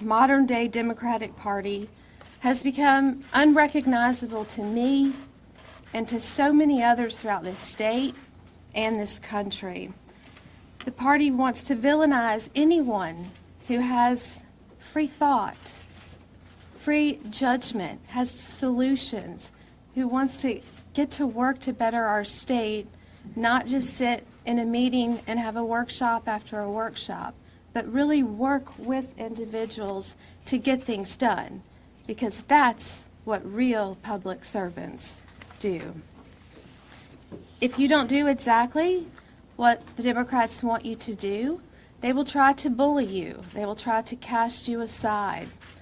modern day Democratic Party has become unrecognizable to me and to so many others throughout this state and this country. The party wants to villainize anyone who has free thought, free judgment, has solutions, who wants to get to work to better our state, not just sit in a meeting and have a workshop after a workshop, but really work with individuals to get things done, because that's what real public servants do. If you don't do exactly what the Democrats want you to do, they will try to bully you. They will try to cast you aside.